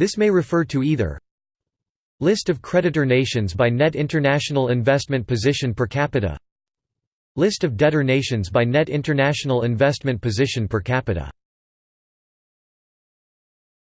This may refer to either List of creditor nations by net international investment position per capita List of debtor nations by net international investment position per capita.